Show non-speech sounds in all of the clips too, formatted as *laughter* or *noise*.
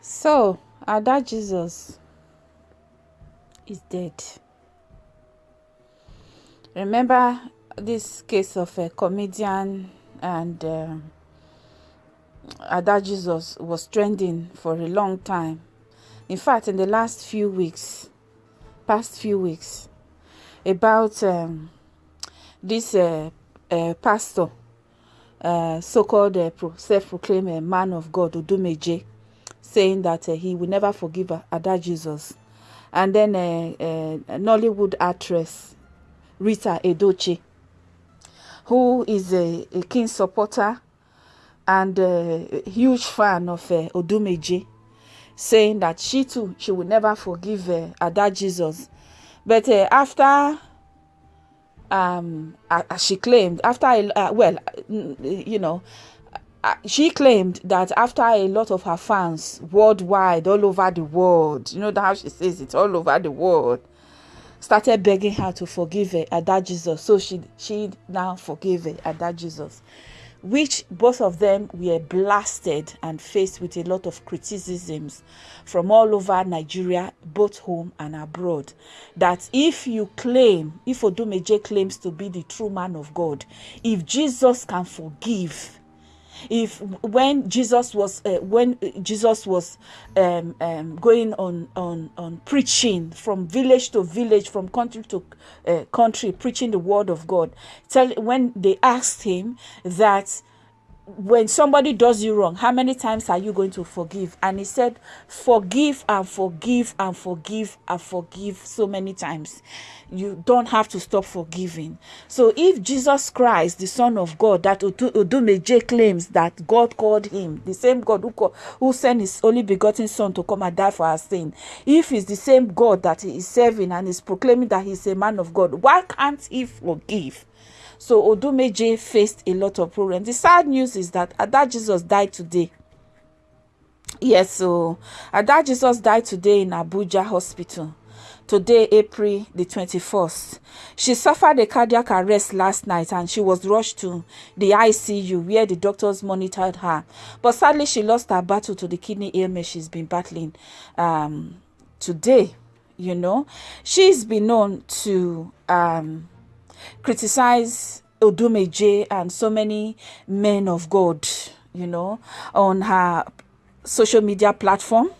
so Ada Jesus is dead. Remember this case of a comedian and uh, Ada Jesus was trending for a long time. In fact, in the last few weeks, past few weeks, about um, this uh, uh, pastor, uh, so-called uh, self-proclaimed uh, man of God, Odumeje, saying that uh, he will never forgive Ada Jesus. And then uh, Nollywood actress Rita Edochie, who is a, a keen supporter and a huge fan of uh, Odumeje, saying that she too, she will never forgive uh, Ada Jesus. But after um, as she claimed, after, uh, well, you know, she claimed that after a lot of her fans worldwide, all over the world, you know how she says it, all over the world, started begging her to forgive her, Ada Jesus. So she she now forgave her, Ada Jesus which both of them were blasted and faced with a lot of criticisms from all over Nigeria, both home and abroad. That if you claim, if Odumeje claims to be the true man of God, if Jesus can forgive, if when jesus was uh, when jesus was um, um, going on on on preaching from village to village from country to uh, country preaching the word of god tell when they asked him that when somebody does you wrong, how many times are you going to forgive? And he said, forgive and forgive and forgive and forgive so many times. You don't have to stop forgiving. So if Jesus Christ, the Son of God, that Odumeje claims that God called him, the same God who, who sent his only begotten Son to come and die for our sin, if he's the same God that he is serving and is proclaiming that he's a man of God, why can't he forgive? So Odumeje faced a lot of problems. The sad news is that Ada Jesus died today. Yes, so Ada Jesus died today in Abuja Hospital. Today, April the 21st. She suffered a cardiac arrest last night and she was rushed to the ICU where the doctors monitored her. But sadly, she lost her battle to the kidney ailment she's been battling um, today. You know, she's been known to um, criticize Odumeje and so many men of God, you know, on her social media platform.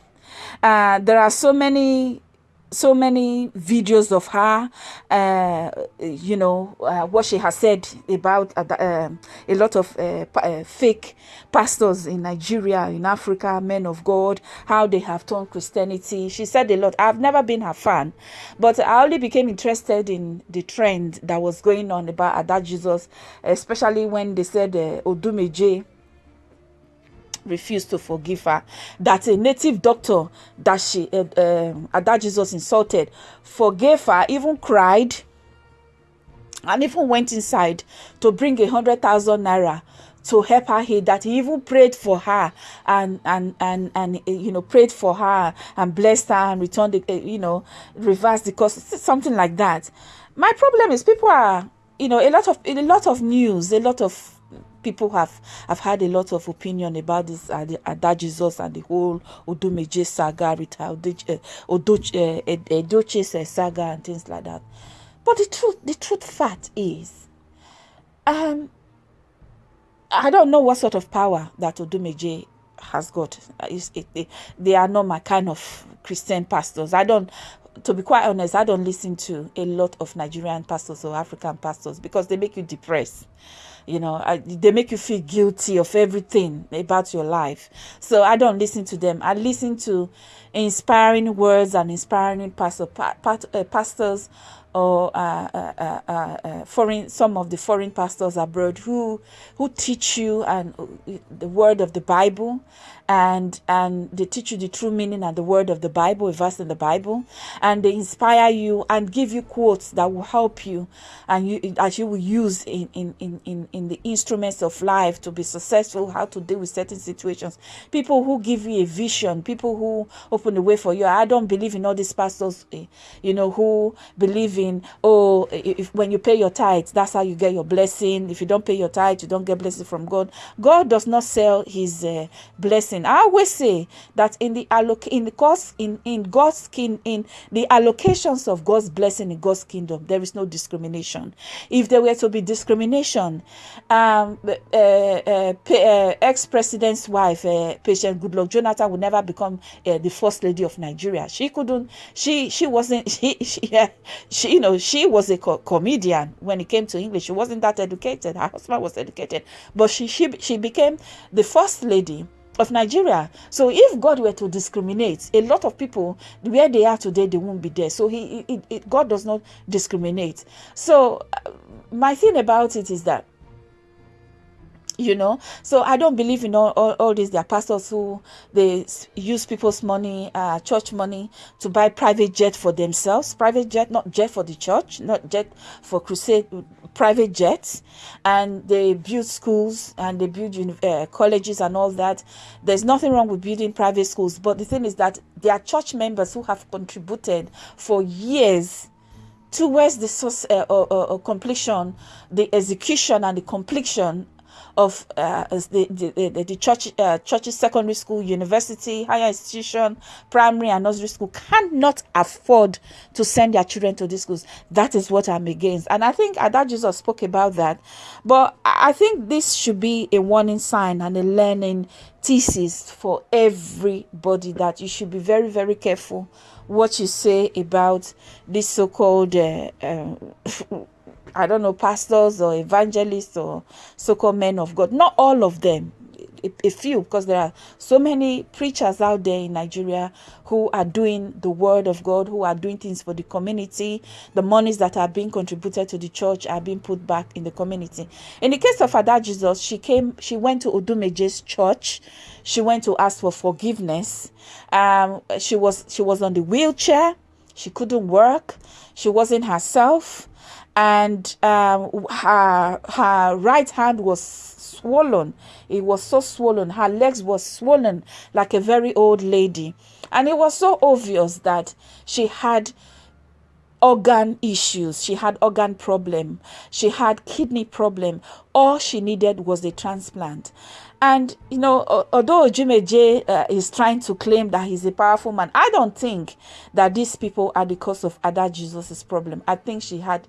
Uh, there are so many so many videos of her, uh, you know, uh, what she has said about uh, um, a lot of uh, uh, fake pastors in Nigeria, in Africa, men of God, how they have turned Christianity. She said a lot. I've never been her fan, but I only became interested in the trend that was going on about Ada Jesus, especially when they said uh, Odumeje refused to forgive her that a native doctor that she uh, uh, ada jesus insulted forgave her even cried and even went inside to bring a hundred thousand naira to help her heal that he even prayed for her and and and and uh, you know prayed for her and blessed her and returned the you know reversed the cost something like that. My problem is people are you know a lot of a lot of news a lot of people have have had a lot of opinion about this uh, uh, Jesus and the whole Odumeje saga, Rita Odoche, uh, uh, saga and things like that. But the truth, the truth fact is, um, I don't know what sort of power that Odumeje has got. It, it, they are not my kind of Christian pastors. I don't to be quite honest, I don't listen to a lot of Nigerian pastors or African pastors because they make you depressed you know I, they make you feel guilty of everything about your life. So i don't listen to them. I listen to inspiring words and inspiring pastor, pa, uh, pastors or uh uh, uh, uh, uh, foreign some of the foreign pastors abroad who who teach you and the word of the bible and and they teach you the true meaning and the word of the Bible, a verse in the Bible, and they inspire you and give you quotes that will help you and you as you will use in in, in, in the instruments of life to be successful, how to deal with certain situations. People who give you a vision, people who open the way for you. I don't believe in all these pastors, eh, you know, who believe in oh if when you pay your tithes that's how you get your blessing if you don't pay your tithes you don't get blessing from god god does not sell his uh, blessing i always say that in the alloc in the god's in in god's king in the allocations of god's blessing in god's kingdom there is no discrimination. If there were to be discrimination um uh, uh, uh ex-president's wife uh, patient goodluck jonathan would never become uh, the first lady of nigeria. She couldn't she she wasn't *laughs* she she, she you know she was a co- comedian when it came to english. She wasn't that educated. Her husband was educated. But she she, she became the first lady of Nigeria. So if God were to discriminate, a lot of people where they are today, they won't be there. So he, he, he God does not discriminate. So uh, my thing about it is that you know? So i don't believe in all, all, all these there are pastors who they use people's money uh, church money to buy private jet for themselves. Private jet not jet for the church not jet for crusade private jets. And they build schools and they build uh, colleges and all that. There's nothing wrong with building private schools but the thing is that there are church members who have contributed for years towards the source, uh, uh, uh, completion, the execution and the completion of uh, the, the, the, the church, uh, churches, secondary school, university, higher institution, primary and nursery school cannot afford to send their children to these schools. That is what I'm against. And I think that Jesus spoke about that. But I think this should be a warning sign and a learning thesis for everybody that you should be very, very careful what you say about this so-called uh, uh *laughs* I don't know, pastors or evangelists or so called men of God. Not all of them, a, a, few, because there are so many preachers out there in Nigeria who are doing the word of God, who are doing things for the community. The monies that are being contributed to the church are being put back in the community. In the case of Ada Jesus, she came, she went to Odumeje's church. She went to ask for forgiveness. Um, she was she was on the wheelchair. She couldn't work. She wasn't herself and um, her her right hand was swollen. It was so swollen. Her legs were swollen like a very old lady, and it was so obvious that she had organ issues. She had organ problem. She had kidney problem. All she needed was a transplant. And you know although Odumeje uh, is trying to claim that he's a powerful man i don't think that these people are the cause of Ada jesus's problem. I think she had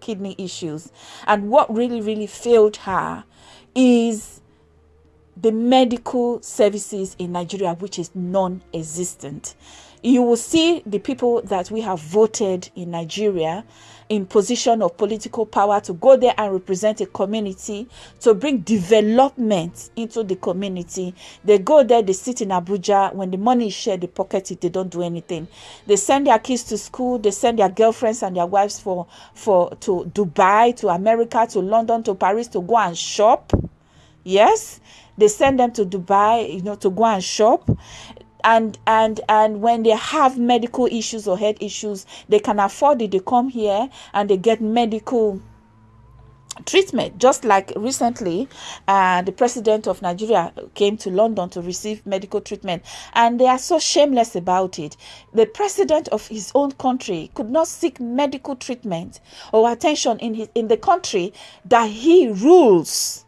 kidney issues. And what really, really failed her is the medical services in Nigeria, which is non existent. You will see the people that we have voted in Nigeria in position of political power to go there and represent a community to bring development into the community. They go there they sit in abuja. When the money is shared they pocket it they don't do anything. They send their kids to school they send their girlfriends and their wives for for to dubai to america to london to paris to go and shop. Yes they send them to dubai you know to go and shop and and and when they have medical issues or health issues they can afford it. They come here and they get medical treatment. Just like recently uh, the president of nigeria came to london to receive medical treatment and they are so shameless about it. The president of his own country could not seek medical treatment or attention in his in the country that he rules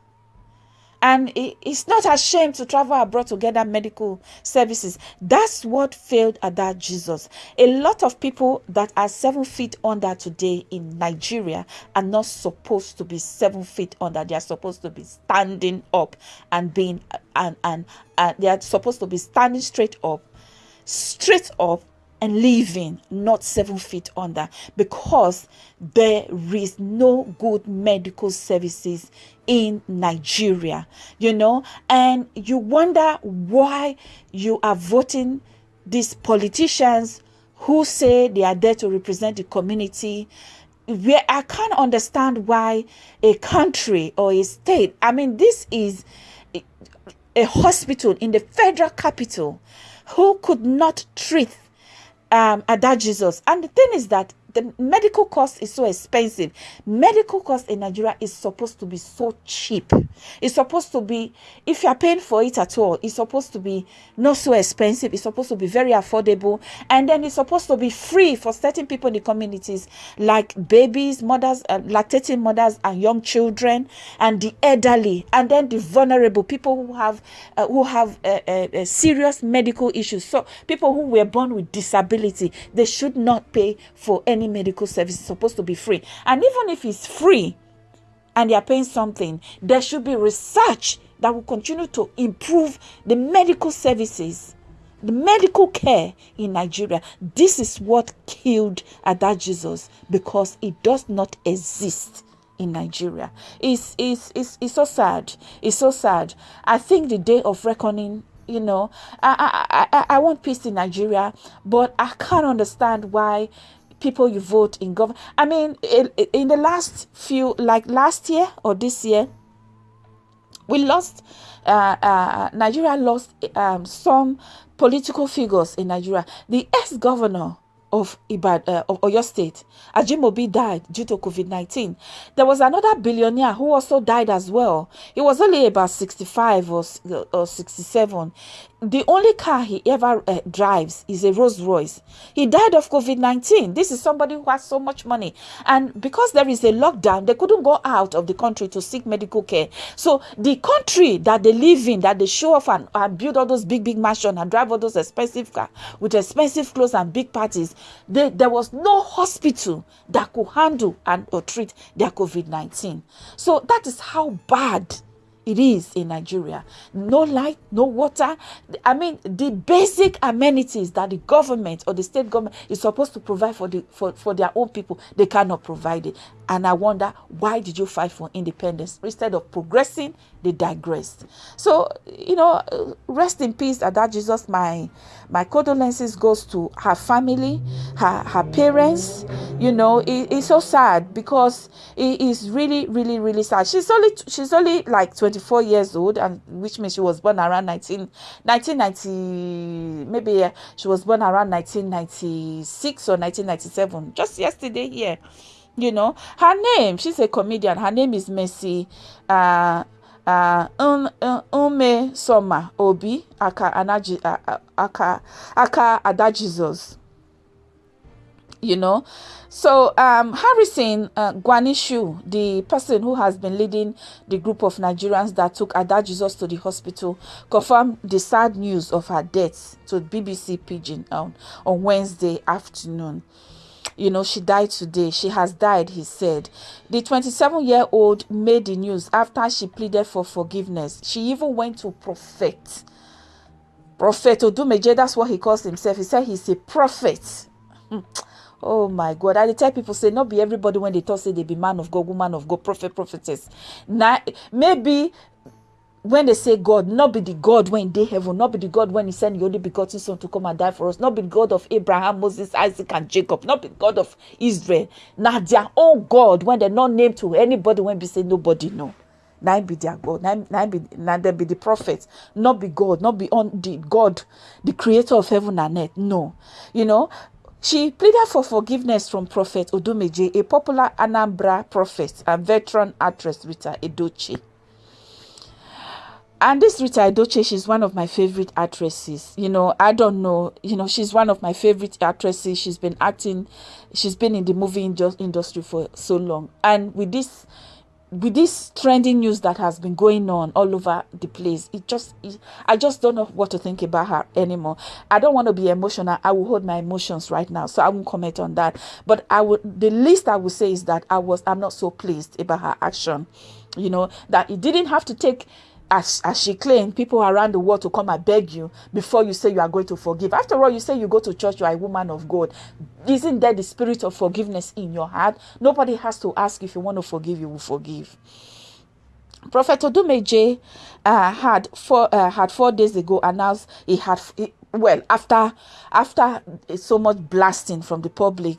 and it's not ashamed to travel abroad to get that medical services. That's what failed at that Jesus. A lot of people that are seven feet under today in Nigeria are not supposed to be seven feet under. They are supposed to be standing up and being and and, and they are supposed to be standing straight up, straight up and living not seven feet under because there is no good medical services in Nigeria, you know, and you wonder why you are voting these politicians who say they are there to represent the community. Where I can't understand why a country or a state, I mean, this is a hospital in the federal capital who could not treat um, Ada Jesus. And the thing is that the medical cost is so expensive. Medical cost in Nigeria is supposed to be so cheap. It's supposed to be, if you're paying for it at all, it's supposed to be not so expensive. It's supposed to be very affordable. And then it's supposed to be free for certain people in the communities, like babies, mothers, uh, lactating mothers, and young children, and the elderly, and then the vulnerable people who have uh, who have uh, uh, uh serious medical issues. So people who were born with disability, they should not pay for any medical service. It's supposed to be free. And even if it's free and they're paying something, there should be research that will continue to improve the medical services, the medical care in Nigeria. This is what killed Ada Jesus because it does not exist in Nigeria. It's, it's, it's, it's so sad. It's so sad. I think the day of reckoning you know I, I i i want peace in nigeria but i can't understand why people you vote in government. I mean, in, the last few, like last year or this year, we lost, uh, uh, Nigeria lost um, some political figures in Nigeria. The ex governor of Ibad uh, of Oyo State, Ajimobi died due to COVID 19. There was another billionaire who also died as well. He was only about 65 or, or 67 the only car he ever uh, drives is a Rolls Royce. He died of COVID 19. This is somebody who has so much money. And because there is a lockdown, they couldn't go out of the country to seek medical care. So the country that they live in, that they show off and, and build all those big, big mansions and drive all those expensive cars with expensive clothes and big parties, they, there was no hospital that could handle and or treat their COVID 19. So that is how bad it is in Nigeria. No light, no water. I mean, the basic amenities that the government or the state government is supposed to provide for the for, for their own people, they cannot provide it. And I wonder why did you fight for independence instead of progressing? They digressed. So you know, rest in peace, Ada Jesus. My my condolences goes to her family, her her parents. You know, it, it's so sad because it is really, really, really sad. She's only she's only like 24 years old, and which means she was born around 19, 1990. Maybe she was born around 1996 or 1997. Just yesterday here you know her name she's a comedian her name is mercy uh ume soma obi aka anaji aka aka ada jesus you know? So um harrison uh, gwamnishu the person who has been leading the group of nigerians that took ada jesus to the hospital confirmed the sad news of her death to bbc pidgin on, on wednesday afternoon you know, she died today. She has died, he said. The 27 year old made the news after she pleaded for forgiveness. She even went to prophet. Prophet Odumeje, that's what he calls himself. He said he's a prophet. Hmm. Oh my God. I tell people say not be everybody when they talk say they be man of God, woman of God, prophet, prophetess. Now maybe when they say God, not be the God when they heaven, not be the God when He sent the only begotten Son to come and die for us, not be the God of Abraham, Moses, Isaac, and Jacob, not be the God of Israel. Now their own God when they're not named to anybody when they say nobody know. Now be their God, now be now they be the prophet, not be God, not be on the God, the creator of heaven and earth. No, you know. She pleaded for forgiveness from Prophet Odumeje, a popular Anambra prophet and veteran actress Rita Edochie and this Rita Edochie, she's one of my favorite actresses. You know, I don't know. You know, she's one of my favorite actresses. She's been acting, she's been in the movie industry for so long. And with this, with this trending news that has been going on all over the place, it just, it, I just don't know what to think about her anymore. I don't want to be emotional. I will hold my emotions right now, so I won't comment on that. But I would, the least I would say is that I was, I'm not so pleased about her action. You know, that it didn't have to take as, as she claimed, people around the world to come and beg you before you say you are going to forgive. After all, you say you go to church, you are a woman of God. Isn't there the spirit of forgiveness in your heart? Nobody has to ask if you want to forgive, you will forgive. Prophet Odumeje uh, had four uh, had four days ago announced he had he, well after after so much blasting from the public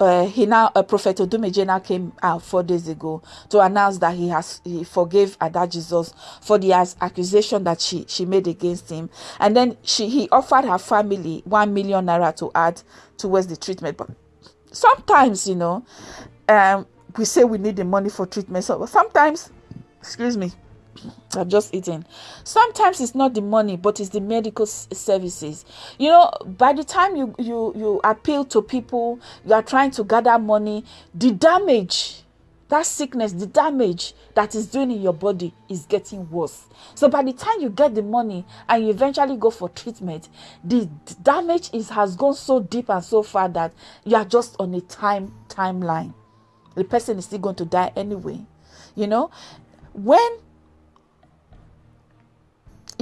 uh, he now uh, prophet odumeje now came out four days ago to announce that he has he forgave ada jesus for the accusation that she she made against him. And then she he offered her family one million naira to add towards the treatment. But sometimes you know um we say we need the money for treatment. So sometimes excuse me I've just eaten. Sometimes it's not the money, but it's the medical services. You know, by the time you you you appeal to people, you are trying to gather money. The damage, that sickness, the damage that is doing in your body is getting worse. So by the time you get the money and you eventually go for treatment, the damage is has gone so deep and so far that you are just on a time timeline. The person is still going to die anyway. You know, when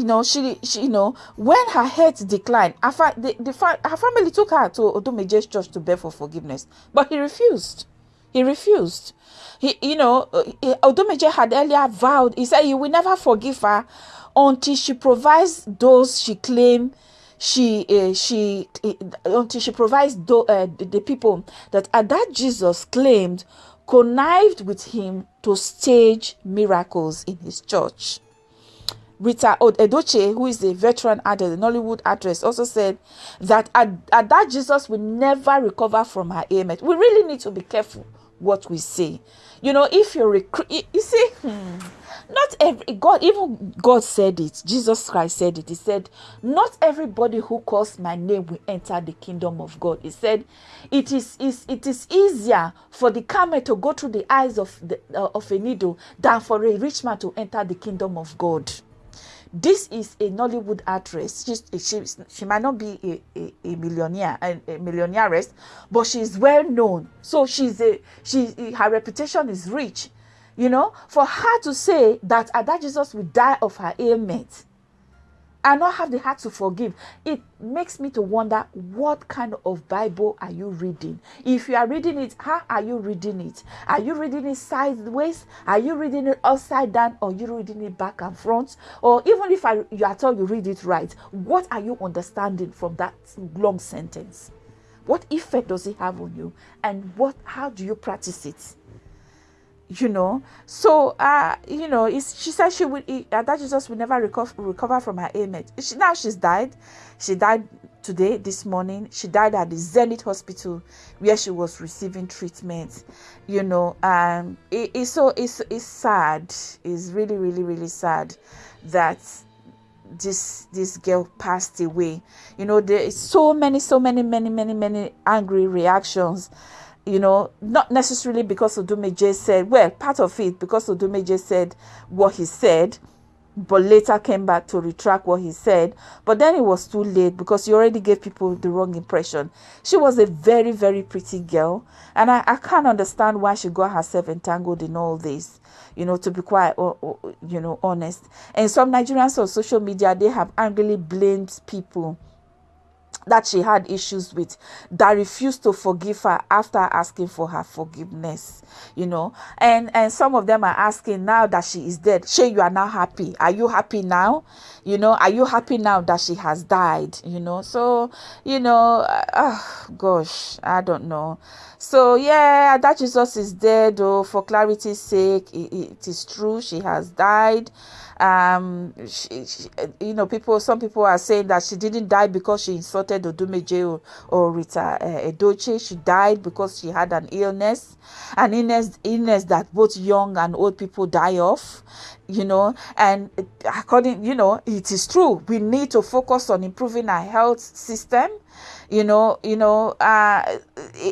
you know she, she you know when her health declined her, fa- the, the fa- her family took her to odumeje's church to beg for forgiveness but he refused. He refused. He you know uh, odumeje had earlier vowed he said he will never forgive her until she provides those she claimed she uh, she uh, until she provides tho- uh, the, people that uh, ada jesus claimed connived with him to stage miracles in his church Rita Edochie, who is a veteran actress, a Nollywood actress, also said that Ada Jesus will never recover from her ailment. We really need to be careful what we say. You know, if you're recruit, you, you see, hmm, not every God, even God said it. Jesus Christ said it. He said, "Not everybody who calls my name will enter the kingdom of God." He said, "It is, is it is easier for the camel to go through the eyes of the uh, of a needle than for a rich man to enter the kingdom of God." This is a Nollywood actress. She's, she, she might not be a, a, a millionaire, a, a millionaireess, but she's well known. So she's a she her reputation is rich. You know, for her to say that Ada Jesus will die of her ailment and not have the heart to forgive. It makes me to wonder what kind of bible are you reading? If you are reading it how are you reading it? Are you reading it sideways? Are you reading it upside down or you reading it back and front? Or even if I, you are told you read it right what are you understanding from that long sentence? What effect does it have on you? And what how do you practice it you know? So uh you know it's, she said she would uh, ada jesus will never recover recover from her ailment. She, now she's died. She died today this morning. She died at the zenith hospital where she was receiving treatment you know? Um it, it's so it's it's sad. It's really really really sad that this this girl passed away. You know there is so many so many many many many angry reactions you know, not necessarily because Odumeje said, well, part of it because Odumeje said what he said, but later came back to retract what he said. But then it was too late because he already gave people the wrong impression. She was a very, very pretty girl, and I, I can't understand why she got herself entangled in all this. You know, to be quite, you know, honest. And some Nigerians on social media they have angrily blamed people that she had issues with that refused to forgive her after asking for her forgiveness you know? And and some of them are asking now that she is dead shay you are now happy? Are you happy now? You know are you happy now that she has died? You know? So you know uh, gosh i don't know so yeah ada jesus is dead though for clarity's sake it, it is true she has died. Um she, she, you know people some people are saying that she didn't die because she insulted odumeje or, or rita uh, edochie she died because she had an illness an illness illness that both young and old people die of you know. And according you know it is true we need to focus on improving our health system you know you know uh,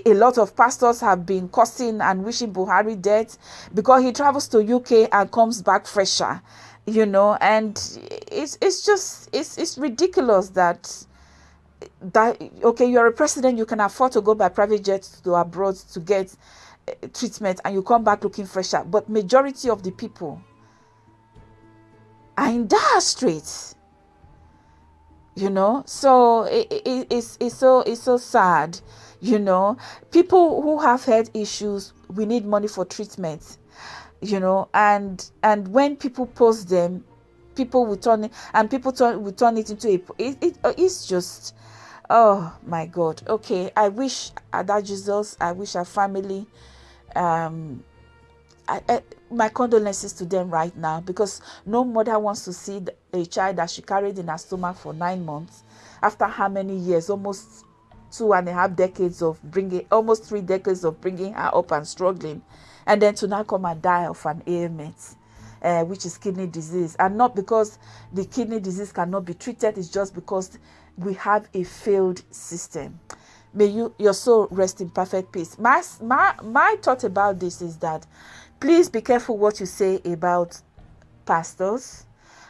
a lot of pastors have been cursing and wishing buhari dead because he travels to uk and comes back fresher you know and it's it's just it's it's ridiculous that that okay you're a president you can afford to go by private jet to abroad to get uh, treatment and you come back looking fresher but majority of the people are in dire straits you know? So it, it, it's it's so it's so sad you know? People who have health issues we need money for treatment you know? And and when people post them people will turn it and people turn will turn it into a it, it it's just oh my god. Okay i wish ada jesus i wish our family um I, I, my condolences to them right now because no mother wants to see the, a child that she carried in her stomach for nine months after how many years almost two and a half decades of bringing, almost three decades of bringing her up and struggling, and then to now come and die of an ailment. Uh, which is kidney disease, and not because the kidney disease cannot be treated, it's just because we have a failed system. May you your soul rest in perfect peace. My my my thought about this is that please be careful what you say about pastors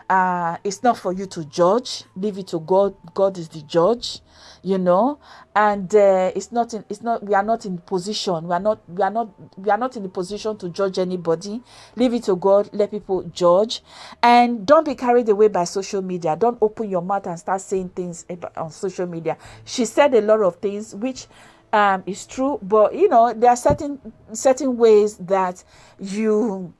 uh, it's not for you to judge. Leave it to god. God is the judge you know? And uh, it's not in, it's not we are not in position. We are not we are not we are not in the position to judge anybody. Leave it to god. Let people judge. And don't be carried away by social media. Don't open your mouth and start saying things on social media. She said a lot of things which um, is true but you know there are certain certain ways that you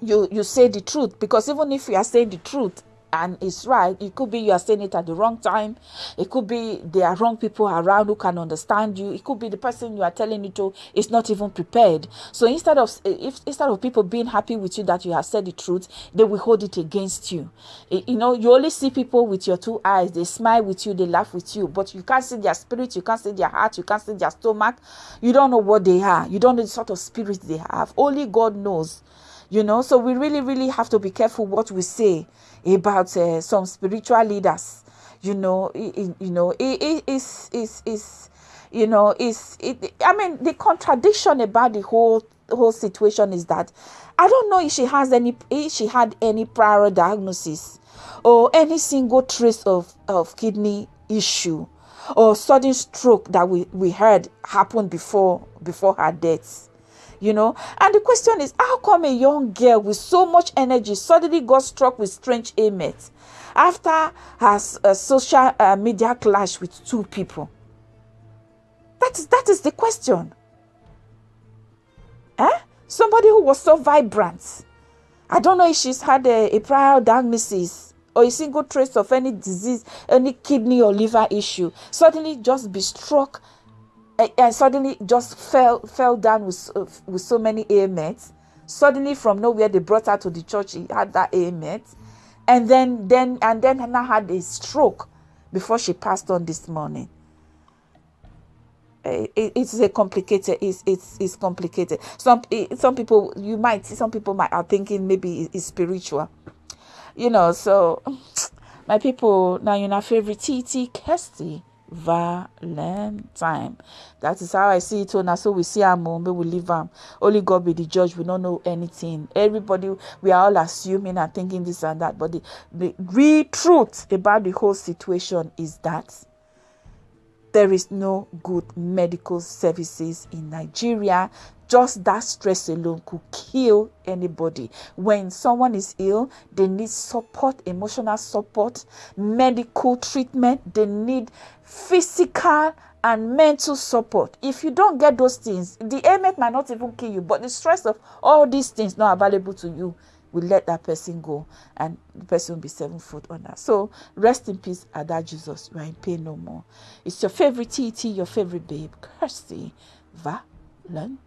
you you say the truth. Because even if you are saying the truth and it's right it could be you are saying it at the wrong time. It could be there are wrong people around who can understand you. It could be the person you are telling it to is not even prepared. So instead of if instead of people being happy with you that you have said the truth they will hold it against you. Eh, you know you only see people with your two eyes. They smile with you they laugh with you. But you can't see their spirit you can't see their heart you can't see their stomach. You don't know what they are. You don't know the sort of spirit they have. Only god knows you know? So we really really have to be careful what we say about uh, some spiritual leaders you know? It, you know it, it is is is you know is it i mean the contradiction about the whole whole situation is that i don't know if she has any if she had any prior diagnosis or any single trace of of kidney issue or sudden stroke that we we heard happened before before her death you know? And the question is how come a young girl with so much energy suddenly got struck with strange ailments after her uh, social uh, media clash with two people? That is that is the question. Eh? somebody who was so vibrant. I don't know if she's had a, a prior diagnosis or a single trace of any disease any kidney or liver issue suddenly just be struck and suddenly just fell fell down with uh, with so many ailments suddenly from nowhere they brought her to the church. He had that ailment and then then and then hannah had a stroke before she passed on this morning. It, it's a complicated it's, it's it's complicated. Some some people you might see, some people might are thinking maybe it's spiritual. You know so my people now you know favorite tt kirsty Valentine. That is how I see it. Oh, now, so we see mom, oh, we leave them. Only God be the judge. We don't know anything. Everybody, we are all assuming and thinking this and that. But the, the real truth about the whole situation is that there is no good medical services in Nigeria just that stress alone could kill anybody. When someone is ill, they need support, emotional support, medical treatment, they need physical and mental support. If you don't get those things, the ailment might not even kill you, but the stress of all these things not available to you will let that person go and the person will be seven foot under. So rest in peace, Ada Jesus. You are in pain no more. It's your favorite TT, your favorite babe, Kirsty Valentine.